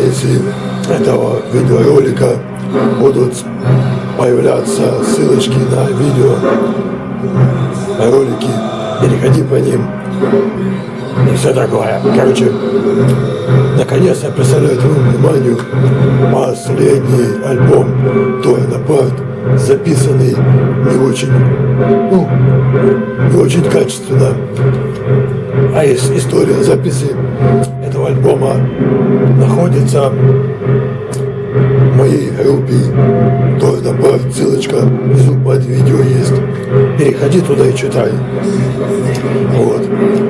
процессе этого видеоролика будут появляться ссылочки на видео, ролики. Переходи по ним и все такое. Короче, наконец я представляю твоему вниманию последний альбом Торна Парт, записанный не очень, ну, не очень качественно. А из, история записи альбома находится в моей группе Торна Парт, ссылочка внизу под видео есть. Переходи туда и читай. Вот.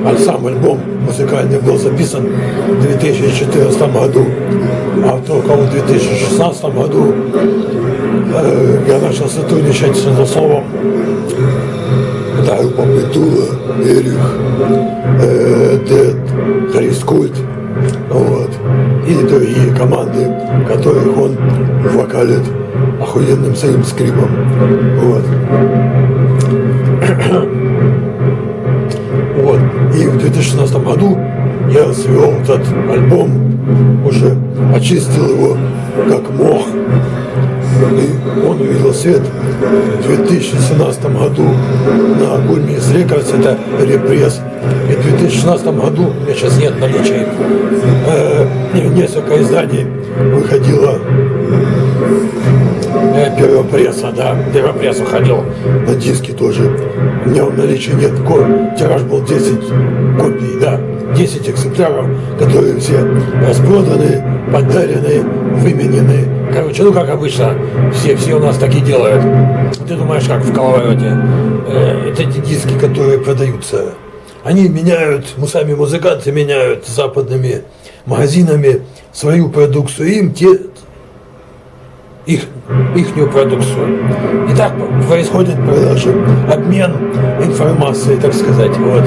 А сам альбом музыкальный был записан в 2014 году, а только в 2016 году э, я начал сотрудничать с Однословом. Это группа Петула, Эрих, Дед, Христкульт, вот, и команды, которых он вокалит охуенным своим скрипом. Вот. Вот. И в 2016 году я свел этот альбом, уже очистил его как мог. И он увидел свет в 2017 году на Гульмис Рекордс, это репресс. И в 2016 году, у меня сейчас нет наличия, э, несколько изданий выходило. Э, первого пресса, да, первого пресса ходил на диски тоже. У меня в наличии нет, тираж был 10 копий, да, 10 экземпляров, которые все распроданы, подарены, выменены. Короче, ну как обычно, все, все у нас так и делают. Ты думаешь, как в Коловороте? Э, это эти диски, которые продаются. Они меняют, мы сами музыканты меняют западными магазинами свою продукцию. Им те их, ихнюю продукцию. И так происходит обмен информацией, так сказать. Вот.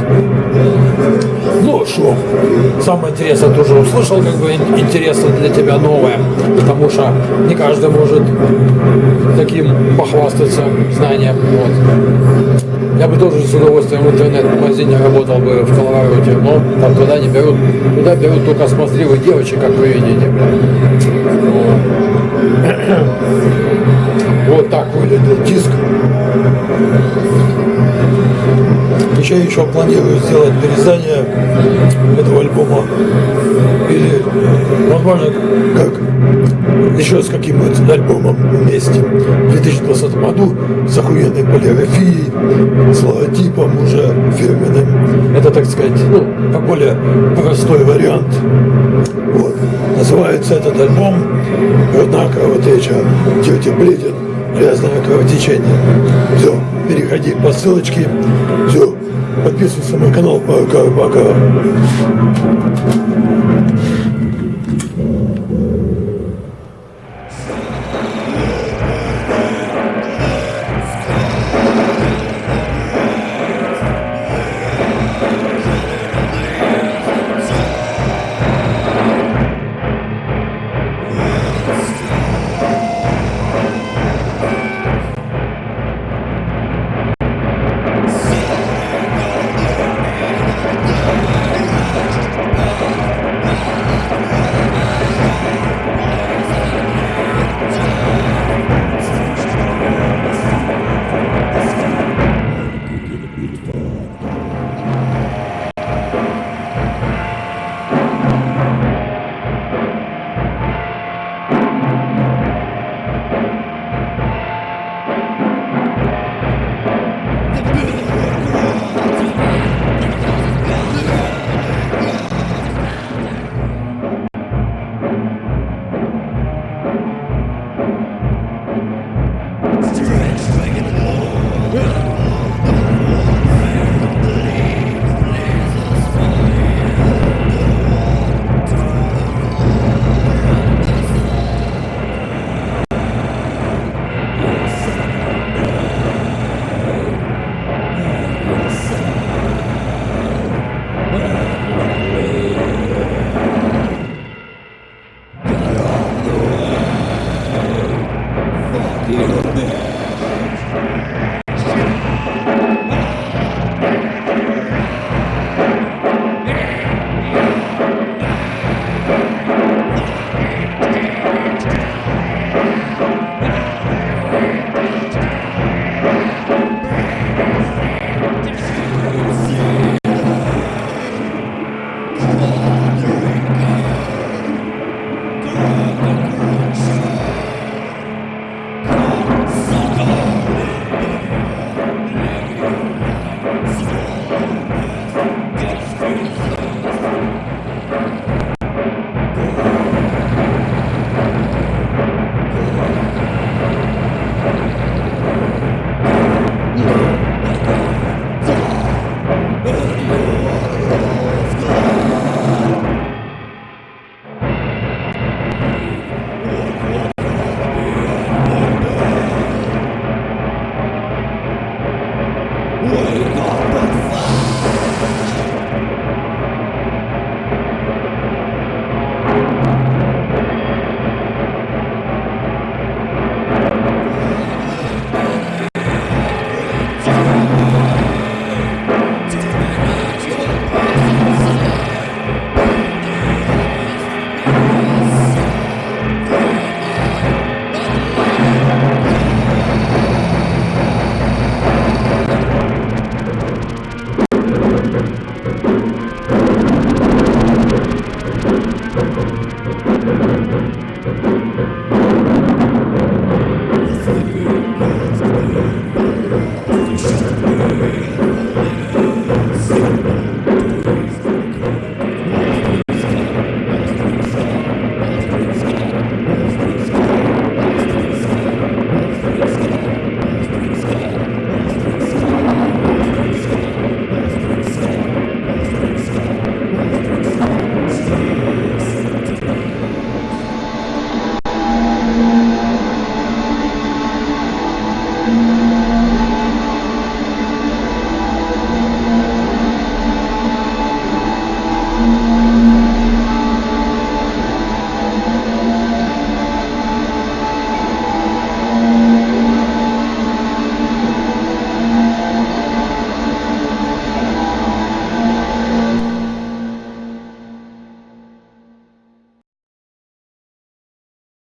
Ну, что, самое интересное тоже услышал, как бы интересно для тебя новое, потому что не каждый может таким похвастаться знанием. Вот. Я бы тоже с удовольствием в интернет-магазине работал бы в Коловороте, но там туда не берут, туда берут только смазливых девочек, как вы видите. Вот так выглядел диск. Еще еще планирую сделать вырезание этого альбома. Или, возможно, как еще с каким-нибудь альбомом вместе в 2020 году с охуенной полиграфией, с логотипом уже фирменным. Это, так сказать, ну, более простой вариант. Вот. Называется этот альбом «Грудная кровотеча тети Бледин. Грязное кровотечение». Все, переходи по ссылочке. Все, подписывайся на мой канал. Пока-пока. 예. 네.